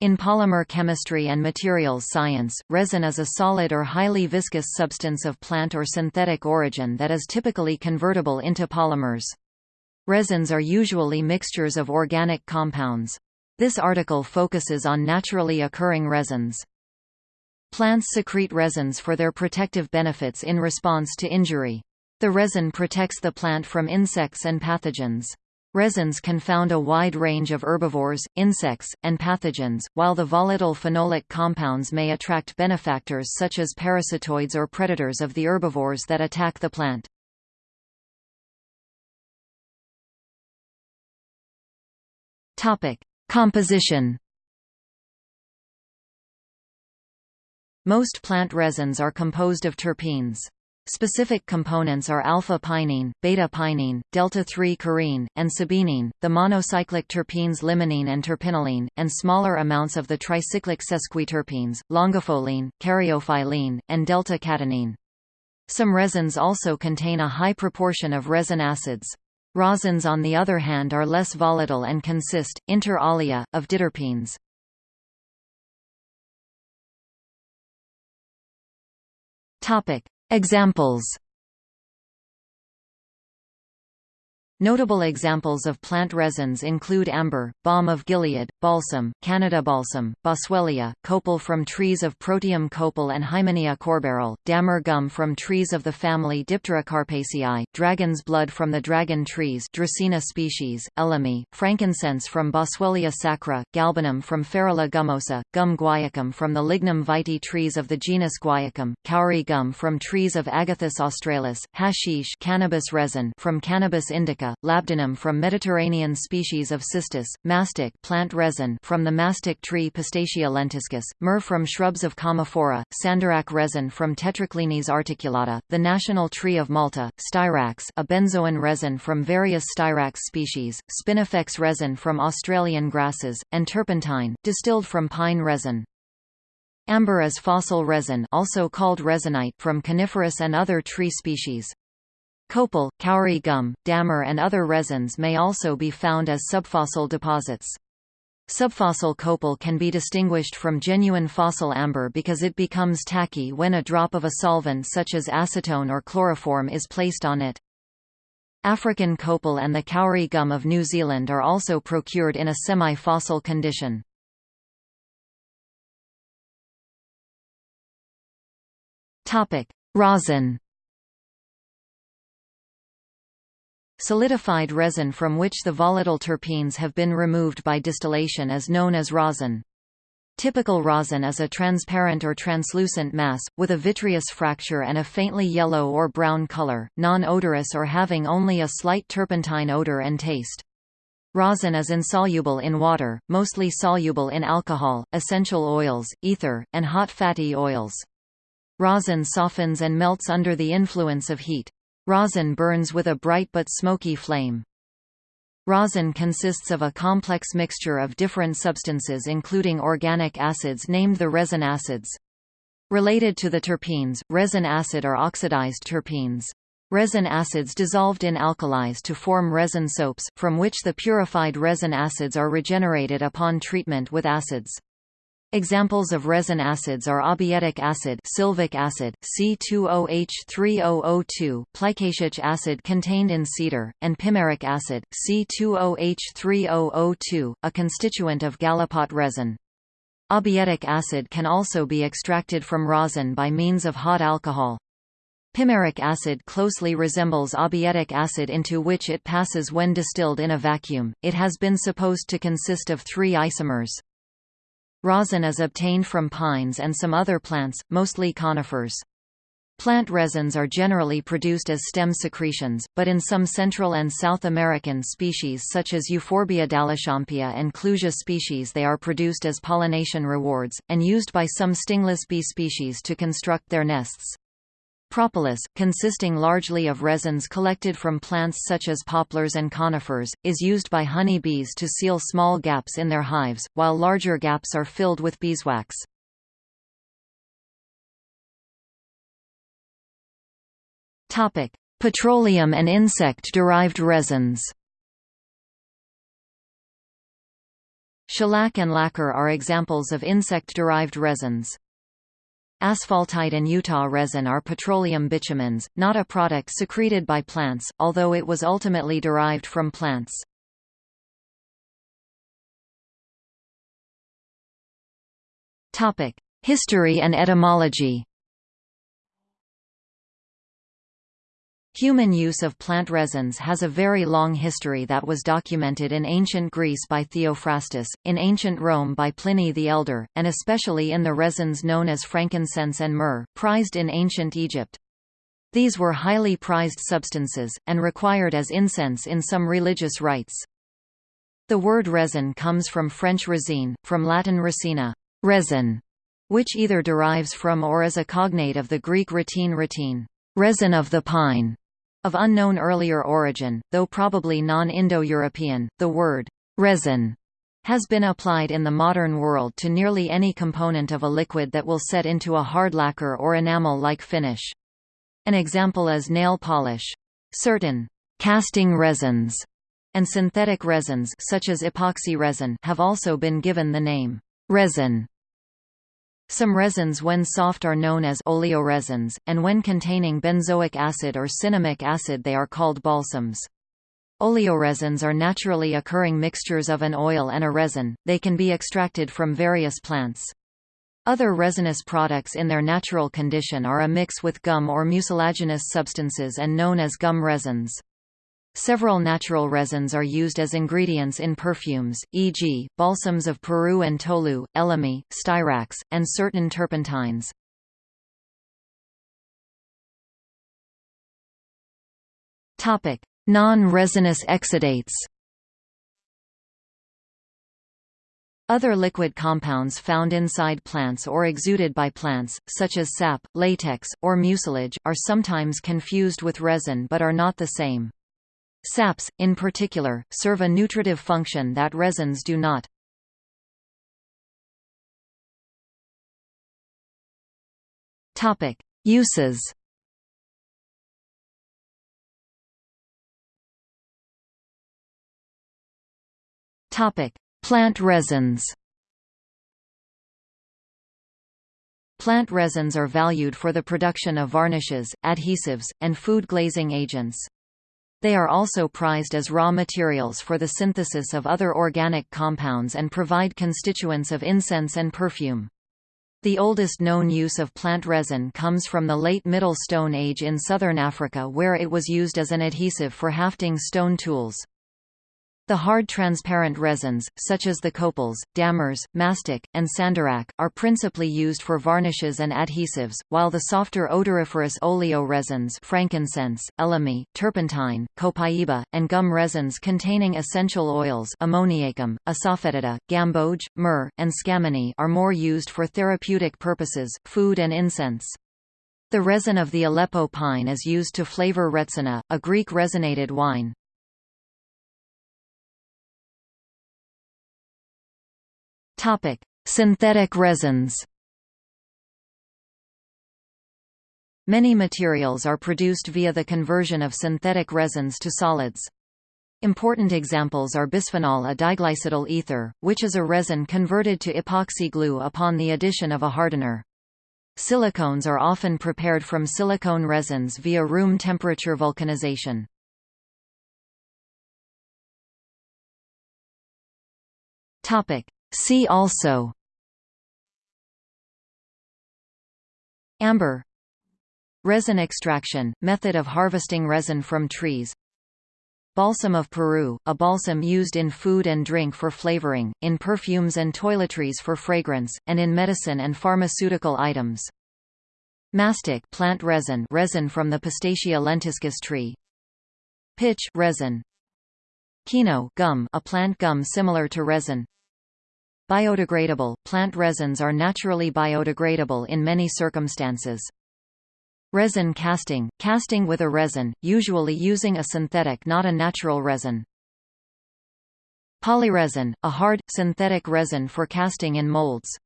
In polymer chemistry and materials science, resin is a solid or highly viscous substance of plant or synthetic origin that is typically convertible into polymers. Resins are usually mixtures of organic compounds. This article focuses on naturally occurring resins. Plants secrete resins for their protective benefits in response to injury. The resin protects the plant from insects and pathogens. Resins can found a wide range of herbivores, insects, and pathogens, while the volatile phenolic compounds may attract benefactors such as parasitoids or predators of the herbivores that attack the plant. Topic: Composition Most plant resins are composed of terpenes. Specific components are alpha-pinene, beta-pinene, delta-3-carene, and sabinene, the monocyclic terpenes limonene and terpinolene, and smaller amounts of the tricyclic sesquiterpenes, longifolene, caryophyllene, and delta-cadinene. Some resins also contain a high proportion of resin acids. Rosins on the other hand are less volatile and consist, inter alia, of diterpenes. Topic: Examples Notable examples of plant resins include amber, balm of Gilead, balsam, Canada balsam, boswellia, copal from trees of Protium copal and Hymenaea courbaril, dammar gum from trees of the family Diptera dragon's blood from the dragon trees Dracaena species, elemi, frankincense from Boswellia sacra, galbanum from Ferula gummosa, gum guaiacum from the lignum vitae trees of the genus Guaiacum, kauri gum from trees of Agathis australis, hashish cannabis resin from Cannabis indica labdanum from Mediterranean species of cistus, mastic plant resin from the mastic tree Pistacia lentiscus, myrrh from shrubs of Commiphora, sandarac resin from Tetraclinis articulata, the national tree of Malta, styrax a benzoin resin from various styrax species, spinifex resin from Australian grasses, and turpentine, distilled from pine resin. Amber is fossil resin also called resinite from coniferous and other tree species. Copal, kauri gum, dammar and other resins may also be found as subfossil deposits. Subfossil copal can be distinguished from genuine fossil amber because it becomes tacky when a drop of a solvent such as acetone or chloroform is placed on it. African copal and the kauri gum of New Zealand are also procured in a semi-fossil condition. Rosin Solidified resin from which the volatile terpenes have been removed by distillation is known as rosin. Typical rosin is a transparent or translucent mass, with a vitreous fracture and a faintly yellow or brown color, non-odorous or having only a slight turpentine odor and taste. Rosin is insoluble in water, mostly soluble in alcohol, essential oils, ether, and hot fatty oils. Rosin softens and melts under the influence of heat. Rosin burns with a bright but smoky flame. Rosin consists of a complex mixture of different substances including organic acids named the resin acids. Related to the terpenes, resin acid are oxidized terpenes. Resin acids dissolved in alkalis to form resin soaps, from which the purified resin acids are regenerated upon treatment with acids. Examples of resin acids are abietic acid, sylvic acid, C2OH3002, plicatic acid contained in cedar, and pimaric acid, C2OH3002, a constituent of gallipot resin. Abietic acid can also be extracted from rosin by means of hot alcohol. Pimaric acid closely resembles abietic acid into which it passes when distilled in a vacuum. It has been supposed to consist of three isomers. Rosin is obtained from pines and some other plants, mostly conifers. Plant resins are generally produced as stem secretions, but in some Central and South American species such as Euphorbia Dalechampia and Clusia species they are produced as pollination rewards, and used by some stingless bee species to construct their nests. Propolis, consisting largely of resins collected from plants such as poplars and conifers, is used by honey bees to seal small gaps in their hives, while larger gaps are filled with beeswax. Petroleum and insect-derived resins Shellac and lacquer are examples of insect-derived resins. Asphaltite and Utah resin are petroleum bitumens, not a product secreted by plants, although it was ultimately derived from plants. History and etymology Human use of plant resins has a very long history that was documented in ancient Greece by Theophrastus, in ancient Rome by Pliny the Elder, and especially in the resins known as frankincense and myrrh, prized in ancient Egypt. These were highly prized substances, and required as incense in some religious rites. The word resin comes from French résine, from Latin resina resin, which either derives from or is a cognate of the Greek ratine ratine, resin of the pine, of unknown earlier origin, though probably non-Indo-European, the word resin has been applied in the modern world to nearly any component of a liquid that will set into a hard lacquer or enamel-like finish. An example is nail polish. Certain casting resins and synthetic resins such as epoxy resin have also been given the name resin. Some resins when soft are known as oleoresins, and when containing benzoic acid or cinnamic acid they are called balsams. Oleoresins are naturally occurring mixtures of an oil and a resin, they can be extracted from various plants. Other resinous products in their natural condition are a mix with gum or mucilaginous substances and known as gum resins. Several natural resins are used as ingredients in perfumes, e.g., balsams of Peru and tolu, elemi, styrax, and certain turpentines. Non-resinous exudates Other liquid compounds found inside plants or exuded by plants, such as sap, latex, or mucilage, are sometimes confused with resin but are not the same. Saps, in particular, serve a nutritive function that resins do not. Uses Plant resins Plant resins are valued for the production of varnishes, adhesives, and food glazing agents. They are also prized as raw materials for the synthesis of other organic compounds and provide constituents of incense and perfume. The oldest known use of plant resin comes from the late Middle Stone Age in southern Africa where it was used as an adhesive for hafting stone tools. The hard transparent resins, such as the copals, dammars, mastic, and sandarac, are principally used for varnishes and adhesives, while the softer odoriferous oleo resins frankincense, elemi, turpentine, copaiba, and gum resins containing essential oils ammoniacum, asafoetida, gamboge, myrrh, and scammony are more used for therapeutic purposes, food and incense. The resin of the Aleppo pine is used to flavor retsina, a Greek resinated wine. Topic: Synthetic resins. Many materials are produced via the conversion of synthetic resins to solids. Important examples are bisphenol A diglycidyl ether, which is a resin converted to epoxy glue upon the addition of a hardener. Silicones are often prepared from silicone resins via room temperature vulcanization. Topic: See also Amber Resin extraction, method of harvesting resin from trees Balsam of Peru, a balsam used in food and drink for flavoring, in perfumes and toiletries for fragrance, and in medicine and pharmaceutical items. Mastic plant resin resin from the Pistacia lentiscus tree. Pitch resin. Kino gum a plant gum similar to resin. Biodegradable – Plant resins are naturally biodegradable in many circumstances. Resin casting – Casting with a resin, usually using a synthetic not a natural resin. Polyresin – A hard, synthetic resin for casting in molds.